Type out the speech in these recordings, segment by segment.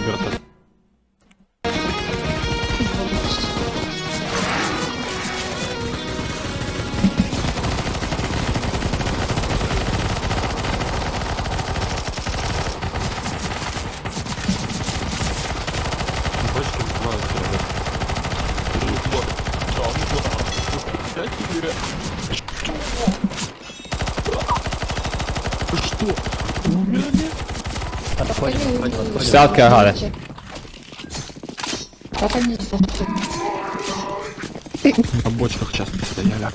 вертолет. Сталки агали. Как они? На бочках сейчас стояли.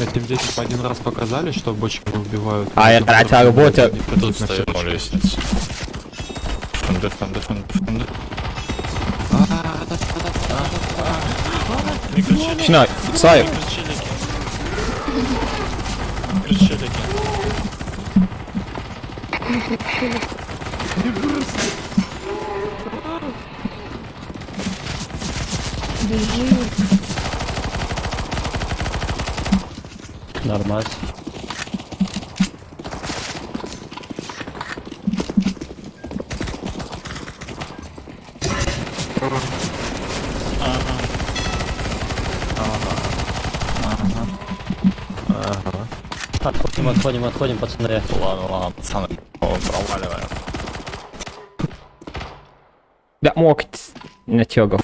Этим детям один раз показали, что бочки убивают. А я тратил работу. Тут стою на лестнице. Фанды, фанды, фанды, фанды. Микрочелики. Чинай, Саю. Микрочелики. Микрочелики. Нормально. Отходим, отходим, отходим, пацаны. Ладно, ладно, пацаны. О, проваливаем. Да мог натягов.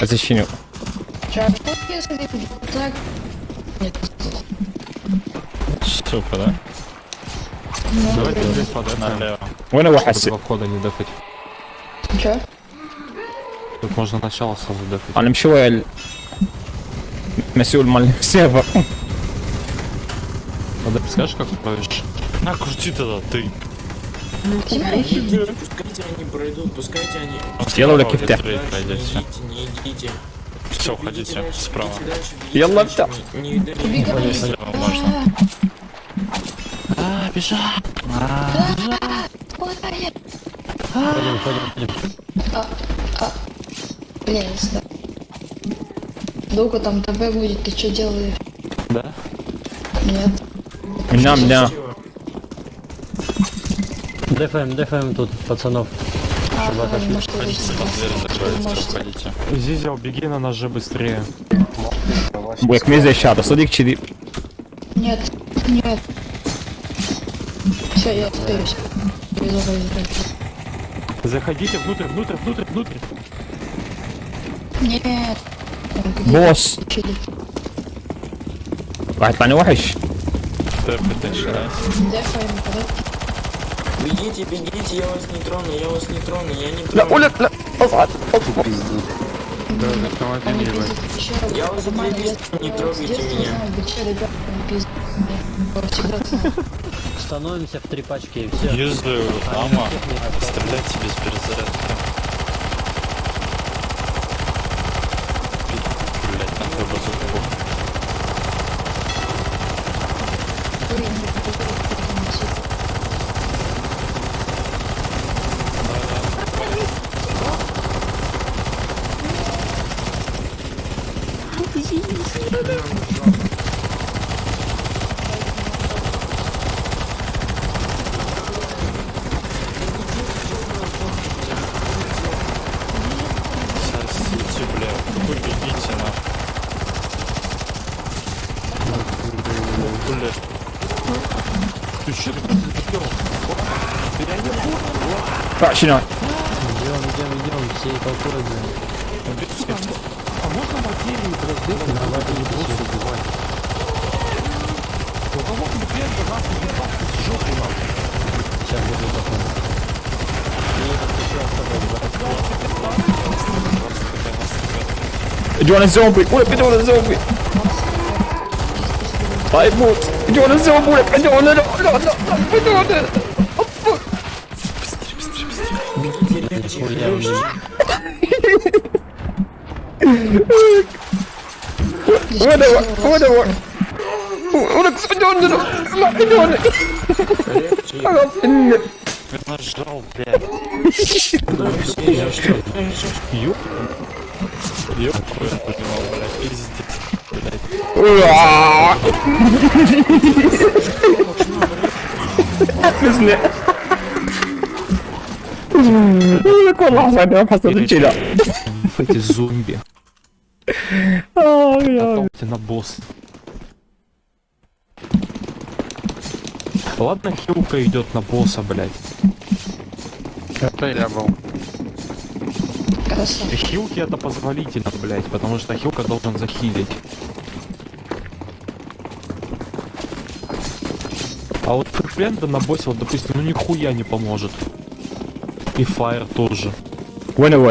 Защиню. Супер, да? Давайте здесь подойдем. Вон его хаси. входа не дефать. Че? Тут можно начало сразу дефать. А нам чего я... Mesul mal север. Надо подскажешь, как управишь? На, крути тогда, ты. Ну, пускайте они пройдут, пускайте они... Сделали кифте. Не идите. Все, уходите справа. Я лапта. можно. А, бежал. А, а, а, а, Блин, не знаю. Долго там ТВ будет, ты что делаешь? Да? Нет. Меня, меня. ДФМ, ДФМ тут, пацанов. А, Зизел, беги на ножи быстрее. Блэк, мне здесь щадо, садик чили. Нет, нет. Все, я остаюсь. Заходите внутрь, внутрь, внутрь, внутрь. Нет. بوس Чили. راح يطلعني وحش Тэп, начинайте. Дефаем, подать. Бегите, бегите, я вас не трону, я вас не трону, я не لا трону. ولا لا اصعد Да, автомобиль Они ебать. пиздят еще раз. Я вас Нормально, заебись, я- не я трогайте с детства меня. знаю, где ребята пиздят. Я всегда знаю. Становимся в три пачки и все. Юзаю ама. Стреляйте без перезарядки. chillen. Do you want a zombie? What if you want a zombie? I bought. Do you want a zombie? I don't want it. No, no, no, I don't want it. Oder, oder, oder, in die Hunde, in die Hunde. In die Hunde. schlau, Bär. Jupp. Jupp. Müssen wir. Quella cosa ne ha fatto succedere. Fate zombie. Потомте на босс. Ладно, хилка идет на босса, блядь. Это я был. Хорошо. Хилки это позволительно, блядь, потому что хилка должен захилить. А вот фрикленда на боссе, вот, допустим, ну нихуя не поможет. И фаер тоже. Понял,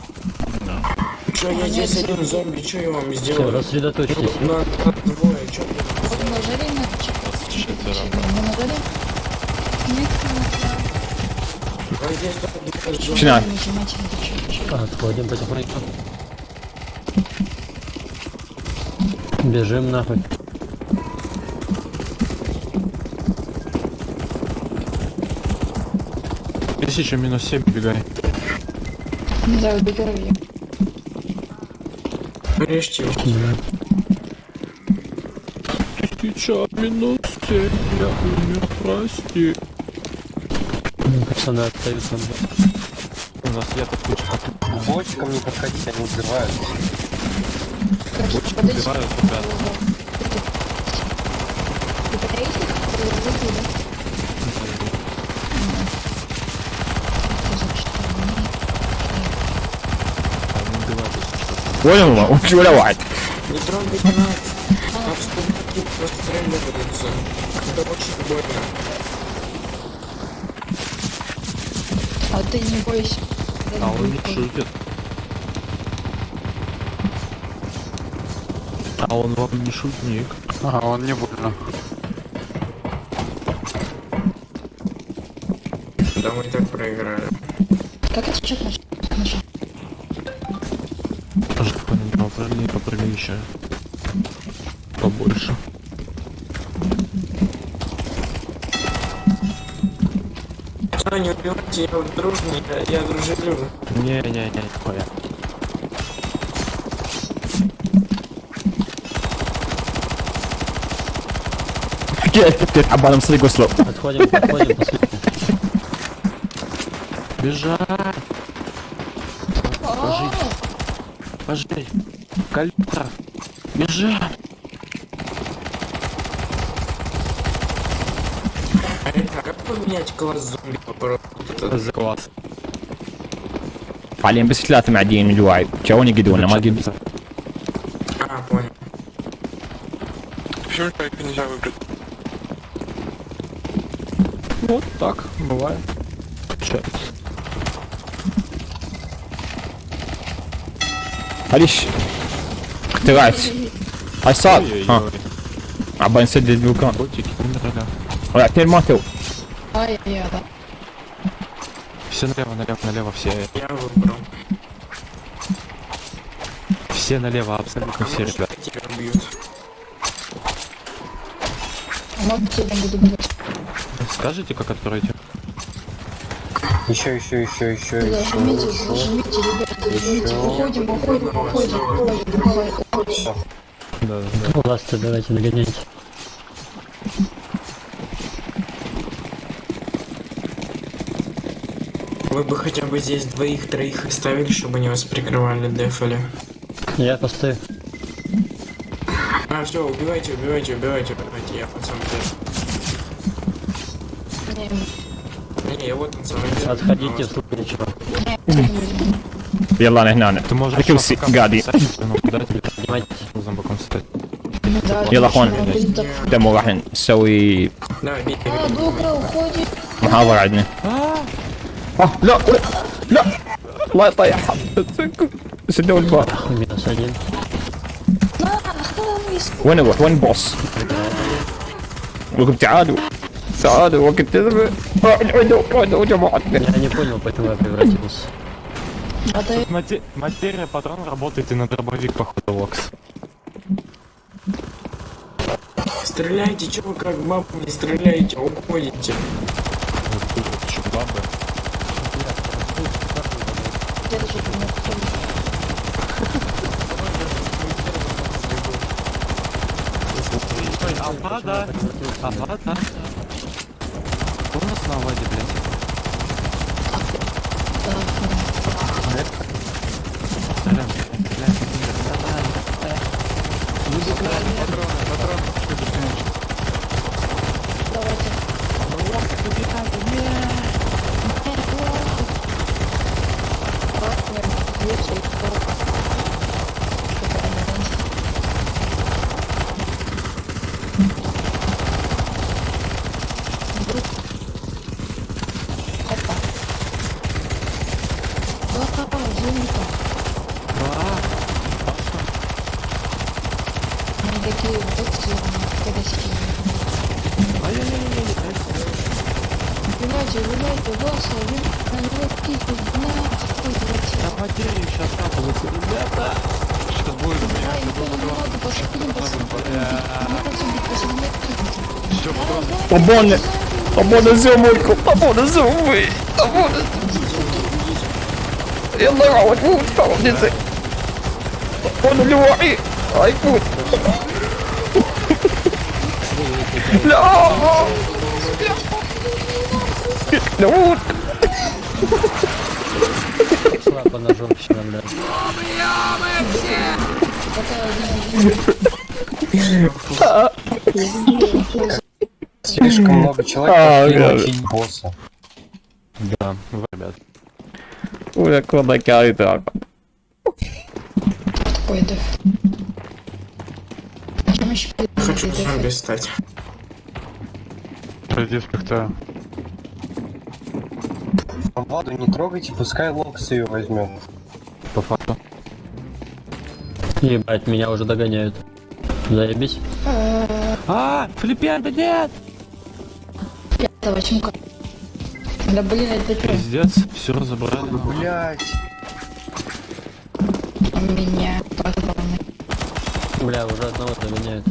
Че, я здесь один зомби, что я вам сделал? Все, рассредоточьтесь. На, на двое, че ты? На жаре на четверо. Мы на жаре? Нет, нет. Чина. Отходим потихоньку. Бежим нахуй. Тысяча минус семь бегай. Не знаю, убегаю. Режьте его. Тысяча минус семь, я умер, прости. Ну, Пацаны остаются. У нас я такой Бочкам не подходить, они взрывают. Короче, подойди. убираю, ребят. Ты подойди, Понял, он чулевать. Не трогать нас. Нам спутники просто стреляются. Это очень больно. А ты не бойся. А он не шутит. А он вам не шутник. А он не больно. Да мы так проиграли. Как это чек начал? тоже какой-нибудь попрыгни, попрыгни еще. Побольше. Что, не убивайте, я дружный, я, я дружелюб. Не-не-не, хуя. Опять, опять, Отходим, подходим, посмотрим. Бежать! Пожить! Калитра! Бежать! А это как поменять класс зомби попробуйте? За класс. حاليا بس ثلاثة معديين من الواعي جاوني قدونا ما قد А, понял. Почему человека нельзя выбрать? Вот так, бывает. Получается. ليش اختراعت هاي صار ها Ой-ой-ой. عبالي نسدد المكان Котики умерли. ولا اثنين ماتوا Ай, я, да. Все налево, налево, налево, все. Я выбрал. Все налево, абсолютно все, ребят. Тебя бьют. А может тебя буду бегать. Скажите, как откроете? Еще, еще, еще, еще, еще, Зажмите, еще. зажмите, ребята, зажмите. Еще. Уходим, уходим, уходим, уходим, уходим, уходим. Да, да. Ласты давайте нагоняйте. Вы бы хотя бы здесь двоих-троих оставили, чтобы они вас прикрывали, дефали. Я постою. А, все, убивайте, убивайте, убивайте, убивайте, я деле. Не, я вот на самом деле. Отходите в случае чего. يلا انا هنا Ты можешь الكرسي пока قاعدين писать, ну, куда тебе Поднимайте. зомбаком стать? Да, يلا اخوان да. دمو راح نسوي Давай, бей, А, добро, уходим. محاضرة عندنا آه لا لا الله يطيحها سدوا الباب Хуй минус один. На, охрана, وين اروح وين البوس وقف تعالوا Саду, локи, ты забыл. Я не понял, поэтому я превратился. Материя патрон работает и на дробовик, походу, локс. Стреляйте, чё вы как бабы не стреляете, уходите. Чё, бабы? Ага, да. Ага, да. Кто у нас на Аваде, блядь? Сорян, блядь, Они такие вот красивые. Виляйте, виляйте, голоса, виляйте, виляйте, Да материя сейчас капывается, ребята! Сейчас будет у меня. Ай, никого не надо, посадим, Tô bom, né? Tô bom, né, seu Mônico? Tô bom, né, seu Mônico? Tô bom, né? Eu não aguento, vou te falar disso. Tô bom, né, meu aí? Ai, puto. Não! Não! Слабо ножом щемля. Умрем мы все! Слишком много человек а а, и очень босса. Да, ребят. Уля кодака и так. Пойду. Хочу зомби стать. Пойдешь как-то. Владу не трогайте, пускай Локс ее возьмет. По факту. Ебать, меня уже догоняют. Заебись. А, Флиппер, да нет! Пятого чумка. Да блядь, да Пиздец, все разобрали. Блять, Меня позвоны. Бля, уже одного заменяют.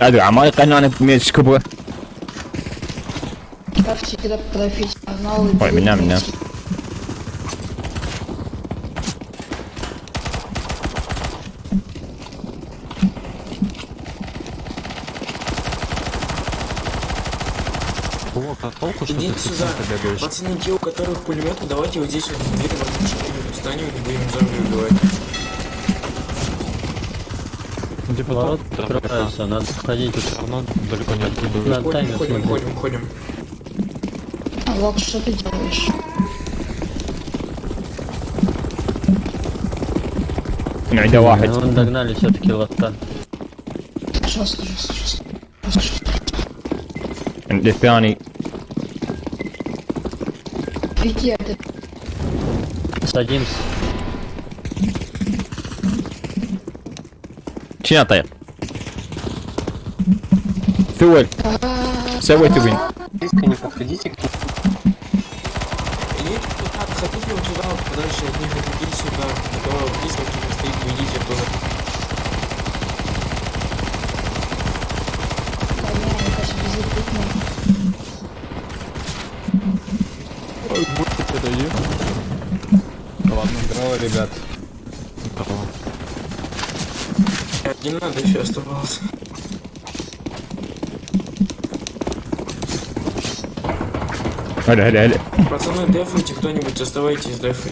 А да, а мой канал мечку бы. Ой, меня, меня. Плохо, что Идите ты сюда. бегаешь. Пацаны, те, у которых пулеметы, давайте вот здесь вот две возможности встанем и будем зомби убивать. Ну, типа, Где поворот открывается, надо ходить. Все равно далеко не откуда. Надо таймер ходим, ходим, ходим. А Влад, что ты делаешь? Найдя лагать. Ну, Вон догнали все-таки лота. Сейчас, сейчас, сейчас. And if Barney Ракеты. Садимся. Чья ты? Фиоль. Сявой ты вынь. Близко не подходите к ним. Или так, закидываем туда, подальше от них ребят. Здорово. Один надо еще оставался. Аля, аля, аля. Пацаны, дефайте кто-нибудь, оставайтесь дефы.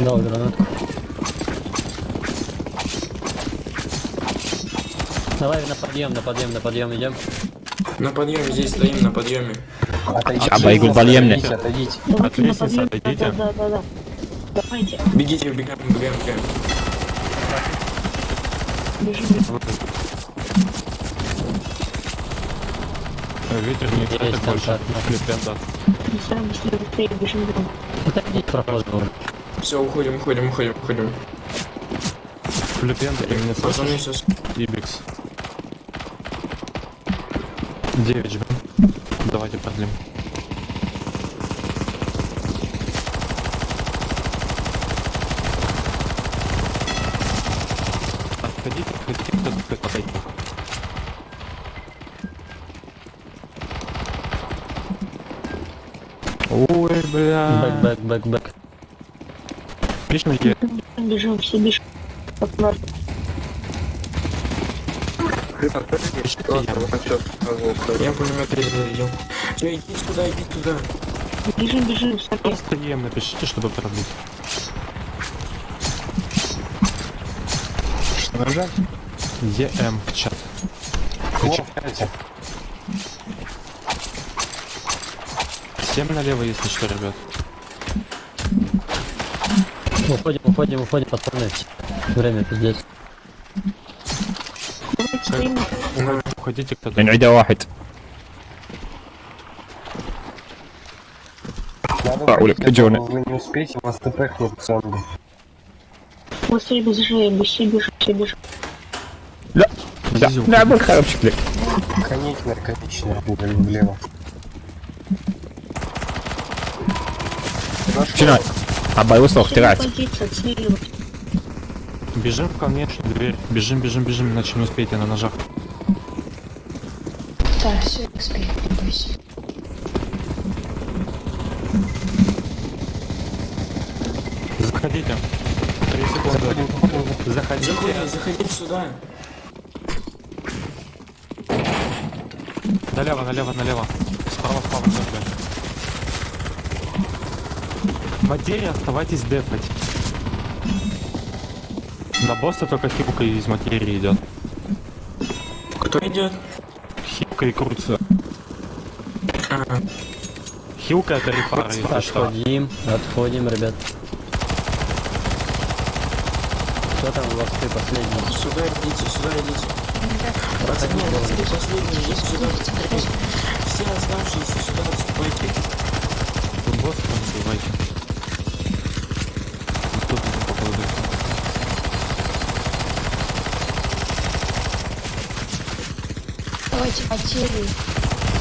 Да, гранат. Давай на подъем, на подъем, на подъем идем. На подъеме здесь стоим, на подъеме. Отойдите, а, а, а, а, а, а, а, а, а, а, отойдите. Бегите, убегаем, убегаем, убегаем. Ветер не тратит больше. контакт, да. Филиппен, да. Отойдите проход. Все, уходим, уходим, уходим, уходим. Филиппен, ты меня слышишь? Ибикс. 9 жмем. Давайте продлим. Отходите, отходите, кто-то подойти. Ой, бля. Back, back, back, back. Е. Бежим, все бежим. Я пулемет зарядил. Все, иди сюда, иди туда. Бежим, бежим, смотри. Просто ем напишите, чтобы продлить. Что нажать? ЕМ в чат. Включайте. Всем налево, если что, ребят. Уходим, уходим, уходим, пацаны. Время пиздец. Уходите кто-то. نعيدها واحد Надо А, Оля, уходить, а то Джоны. вы не успеете, вас тпхнет зомби. Быстрее бежим, все бежим, все бежим. لا Зизю, لا بالخير بشكلك Конечная, конечная, влево. Чинай. А боевой слог, тирать. Бежим в конечную дверь. Бежим, бежим, бежим, иначе не успеете на ножах. Да, все, успею, не бойся. Заходите. Три секунды. Заходите. Заходите, заходите сюда. Налево, налево, налево. Справа, справа, справа все, Материя, оставайтесь дефать. На босса только хипка из материи идет. Кто идет? Хипка и крутится. А, Хилка это рефара, если что. Отходим, отходим, ребят. Кто там у вас ты последний? сюда идите, сюда идите. Пацаны, вы последние, идите сюда. Все оставшиеся сюда отступайте. Босса там убивайте. Попадет. Давайте потерю.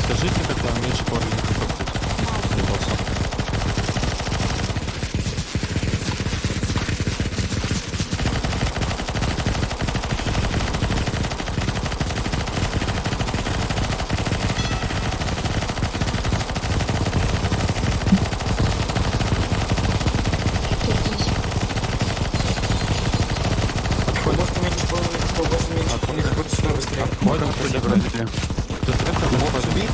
Скажите, когда меньше половины хп для босса. Просто меньше половины, просто меньше половины, вот сюда быстрее. Отходим, отходим. Тут это отходим.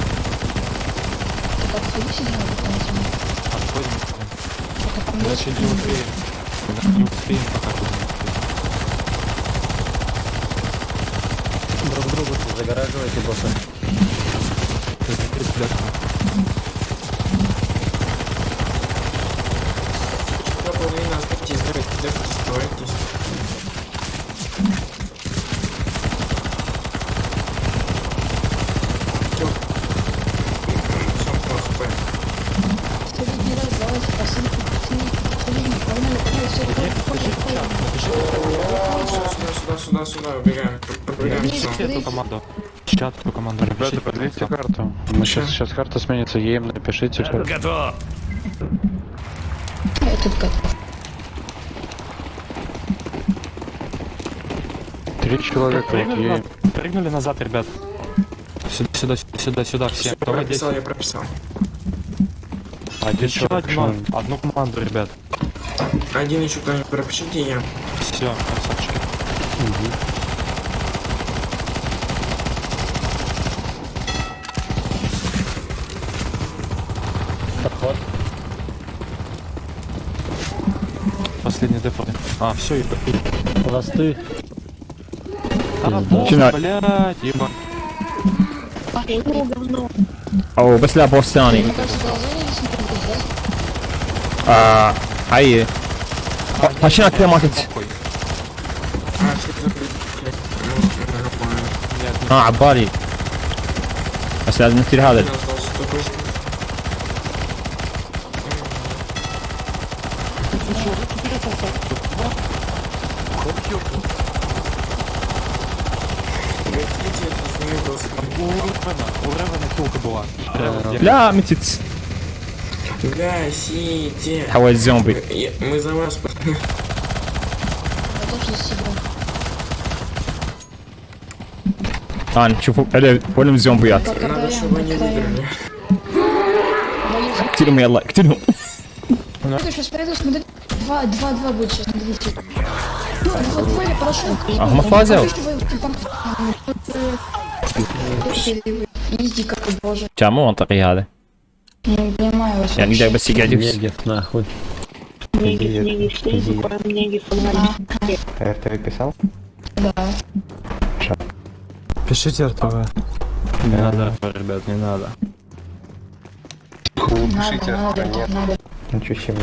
Так, отходи сюда, дополнительно. Отходим. Пока там Иначе есть не успеем. Иначе не успеем, пока тут другу загораживайте босса. половина, держитесь, оставайтесь. Всё. Всё, хп. Следующий раз давайте посылки, посылки, посылки. Погнали, погнали, все, выходим, выходим, выходим. Сюда, сюда, сюда, сюда, убегаем. Пробегаем Есть, всё. Эту команду. Чат эту команду Ребята, продлите пожалуйста. карту. Мы сейчас, сейчас карта сменится, ЕМ напишите. что- Этот готов. Три человека, вот Прыгнули, ЕМ. назад, прыгнули назад, ребят. Сюда, сюда, сюда, сюда, все. Всё, Давай здесь. прописал, я прописал. Один Еще человек. одну, одну команду, ребят. Один еще кто-нибудь пропишите, я. Все, красавчики. Подход. Последний дефолт. А, все, и... Ласты. А, босс, Начинай. блядь, еба. Говно, говно. او بس لا بوس ثاني Мне кажется, глаза не смотрят, да? آه هاي هاشينا كذا ماتت Похуй. А, все закрыты. Ну, нормально. Нет, اه عبالي بس لازم نشتري هذا Ревен, где? Бля, мітіць. Гасите. А ось зомбі. Я- Мы за вас. Я тоже за себя. Ан, чуфу, еле, волім зомбі ят. Пока Надо, даем, чтобы они пока даем. выиграли. Боюсь. Ктіру мене лайк, ктіру. Смотри, сейчас пройду, смотри. Два, два, два будет сейчас, смотрите. Ну, два, два, я прошел. А, гомофазил? Иди, как боже. Чому он так яде? Не понимаю вас. Я ніде без сігедів. Негев нахуй. Негив, негив, все закроем негив, фонарик. РТВ писал? Да. Пишите РТВ. Не надо, ребят, не надо. Надо, надо, надо. Ничего себе.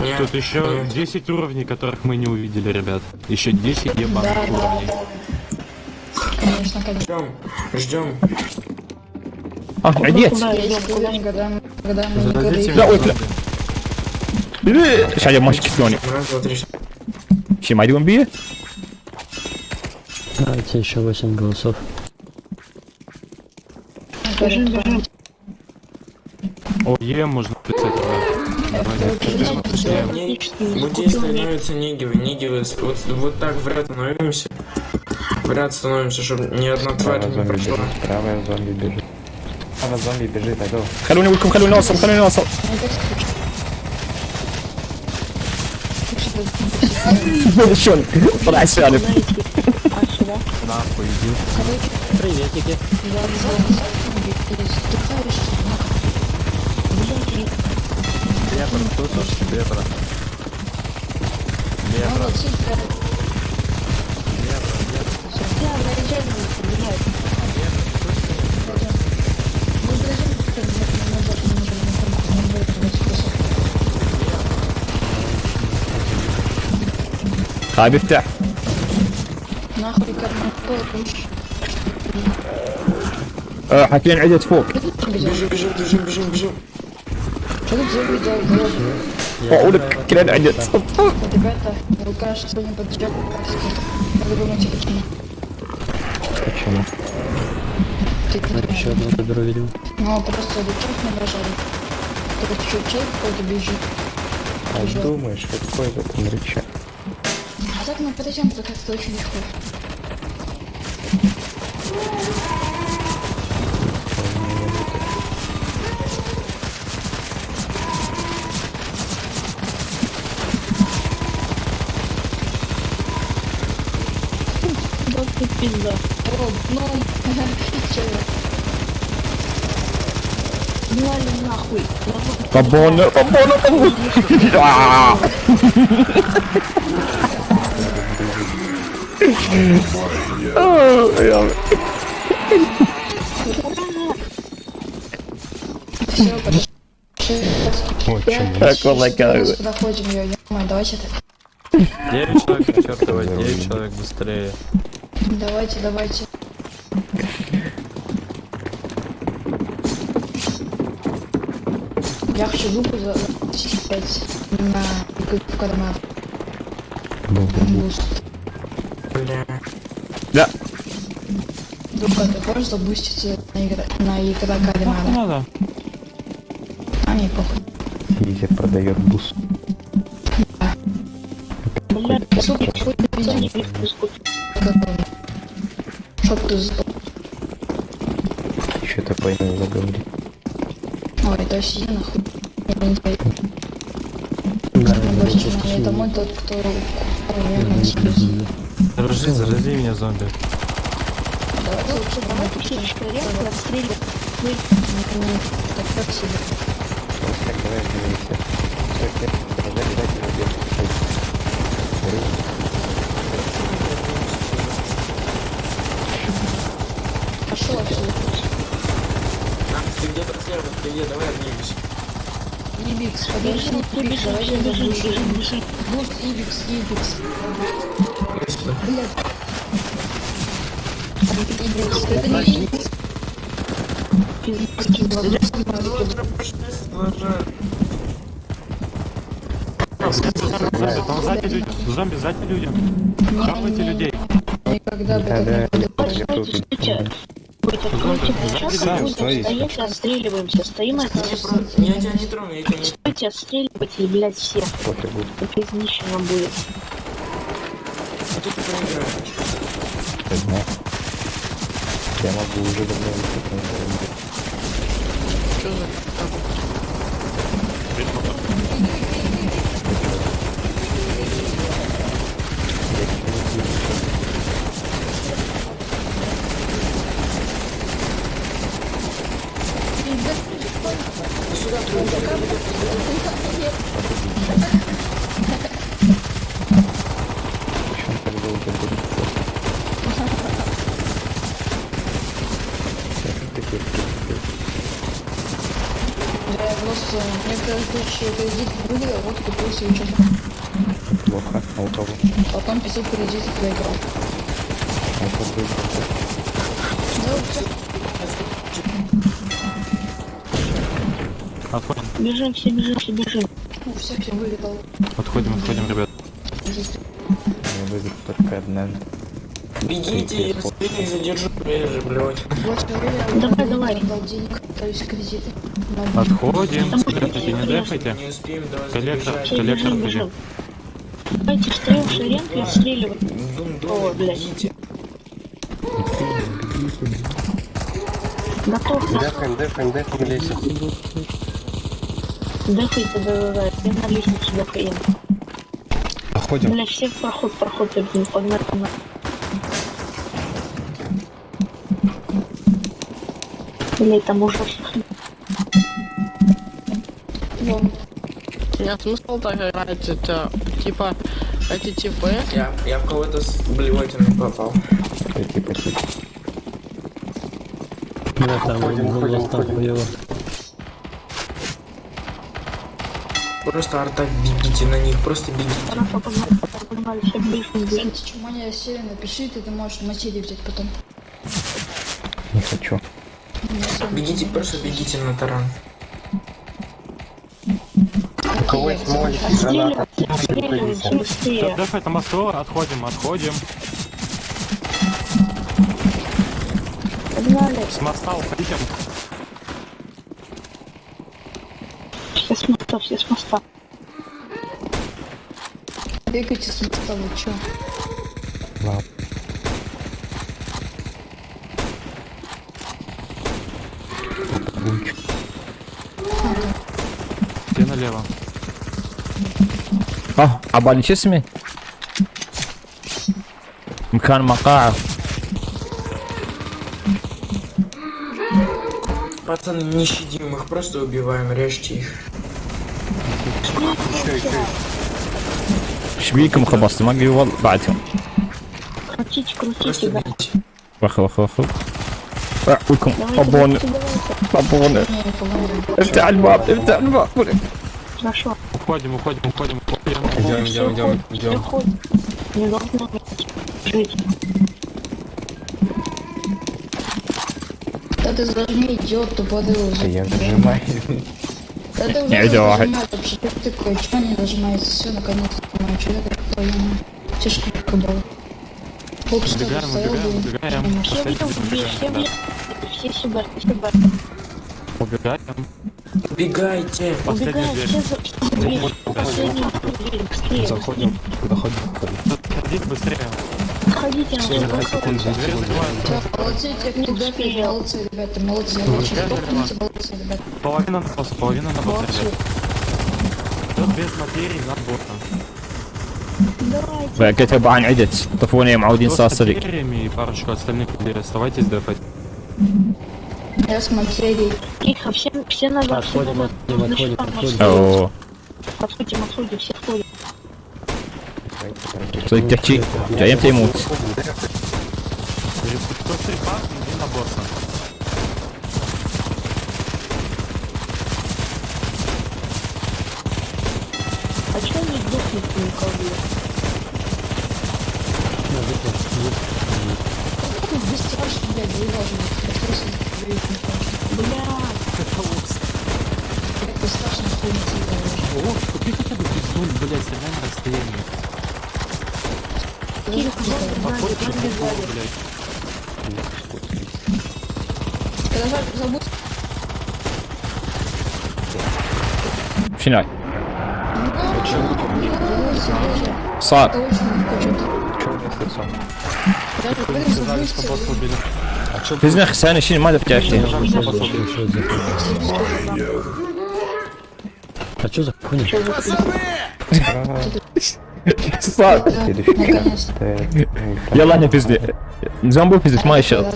Нет. Тут еще 10 уровней, которых мы не увидели, ребят. Еще 10 ебаных Да, да. уровней. Конечно, конечно. Ждем. Ждем. А, айдець. Есть уровень, когда мы, когда мы никогда Зададите их- Да, ой, мне бля. Ща я мочки кіоні. Раз, два, три. Ще майді він б'є? Давайте еще 8 голосов. Бежим, бежим. О, Е можно писать, да. Давай, пишем. Не- Вот здесь становятся нигивы, нигивы. с- Вот, вот так в ряд становимся. В ряд становимся, чтобы ни одна тварь Правая не зомби прошла. бежит. Правая зомби бежит. Правая зомби бежит, алло. Халюні вульком, халюні носом, халюні носом. Що? Прасяни. А сюда? Нахуй, иди. Приветики. Лепра, слышишь? Лепра. Лепра. Хай біфте. Нахуй, Как на помощь. Е, Хакін айдет фок. Бежим, бежим, бежим, бежим, бежим. Что тут забыл, О, улик, кілен айдет. Ребята, рука не подъем. Надо думать, почему. Почему? Ты Ще одне добро видел. Ну, просто летать не нажали. Только чуть-чуть, вроде бежит. А думаешь, какой в этом рычаг? А так мы подойдем, то как-то очень легко. Ты пизда. О, ну? Гнали нахуй. Бабоне, бабоне, бабоне. А! А, я- Все, подожди. Очень. Так, лайкаю. Сюда ходим, ее, ё давайте так. 9 человек, черт давай, 9 человек быстрее. Давайте, давайте. Я хочу дупу за 5 на в карман. Буст. Бля. Да. Дупа, ты можешь забуститься на игра на игра Нахуй кармана? надо. А мне похуй. Изи продает бус. Сука, хуй ты пиздец. Чтоб ты сдох. Что-то пойму заговорить. Ой, есть я нахуй. Я не знаю. Больше не это мой тот, кто наверное, Заражи, зарази меня зомби. Вот. Пошел отсюда. Ты где-то слева, ты где, давай обнимемся. Ибикс, подожди, давай я бежим. Буст, Ибикс, Ибикс. Это. Зомби, там сзади люди. Зомби, сзади люди. Хавайте людей. Никогда бы Да, да. Стойте. И отстреливаемся. Стоим и Я, тебя не трону, я тебя не Стойте, отстреливайте, блядь, всех. Кофе будет. Как изнищено будет. Тут ты проиграешь. Я знаю. Я могу уже давно выступить. Почему так долго будет? Такие Да, я просто в некоторых случаях кредит выиграл, вот купил себе что плохо. А у кого? Потом 500 кредитов проиграл. А у кого? Да. Отходим, Бежим, все бежим, все бежим. У всех я выиграл. отходим, отходим, ребят. Я выиграл только однажды. Бегите, я сильно задержу, я же, блядь. Давай, давай. дал денег, то есть кредиты. Отходим, дефайте, не дефайте. Коллектор, коллектор, бежим. Давайте встаем в и отстреливаем. О, блядь. Готов, Дефаем, дефаем, дефаем лесен. дефайте, да-да-да. Я на лестницу дефаем. Проходим. Бля, все в проход, проход, блин, погнали, погнали. Бля, там Вон. Нет смысла так играть, это, типа, эти типы, Я, я в кого-то с блевотиной попал. Типа, типа. да, там голос там. Просто арта бегите на них, просто бегите. Хорошо, погнали, погнали, все ближе. Кстати, чуманя серия напиши, ты, ты можешь материи взять потом. Не хочу. Бегите, просто бегите на таран. Молик и граната? Дефайте на мосту, отходим, отходим. Погнали. С моста уходим. Все с моста, все с моста. Бегайте с моста, вы чё? Ладно. Лунчик. Все налево. اه عبالي شو اسمه مكان مقاعد Пацаны, не щадим их, просто убиваем, режьте их. ايش بيكم خبصت ما قوي والله بعدهم Крутите, крутите, Просто да. бегите. واخ واخ واخ ويكم Давайте, ابونا давайте, давайте. ابونا Не, по-моему. افتح الباب افتح الباب Хорошо. Уходим, уходим, уходим, уходим. Идем, идем, идем, идем. Не должно жить. Да ты зажми, идиот, тупорый Да уже. я зажимаюсь. Да ты Не, уже идиот. нажимаешь, вообще ты такой, чё не нажимается? Все, наконец-то понимаю, что это такое, Тяжко было. Полчаса Убегаем, убегаем, блин. убегаем. Все Последний в убегаем, все все сюда, все сюда. Убегаем. Убегайте. Убегаем, дверь. все быстрее. Заходим. Заходим. Подходить быстрее. Заходите, закрывается. Всё, молодцы, ребята, молодцы, Ребята, ребята. Половина на босса, половина на босса, Молодцы. ребят. Кто без материи на босса. Давайте. كتب عن عدت طفوني معودين Кто صار с صدق материями и парочку остальных людей оставайтесь дефать. Я с материей. Тихо, все, все назад, все Отходим, назад. отходим, На отходим, щитах, на отходим. щитах. او Отходим, отходим, все входим. صدق تحكي جاي امتى يموت Кто стрипас, иди на босса. А чё не дохнет никого? Блядь? Я просто говорить не хочу. Бля, Как вы страшно ходите, О, купи хотя бы пиздуль, блядь, стреляй на расстоянии. тихо, сзади, Походишь, сзади, и сзади. блядь. Когда за- забудь, Финаль. Сад. это. Чё у меня с лицом? Даже когда Сказали, что босса убили. Biz ne sen işini madem kefti. А что за хуйня? Yalan ya pizdi. Nizam bu pizdik maşallah.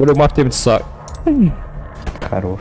Böyle mahtemit sağ. Хорош.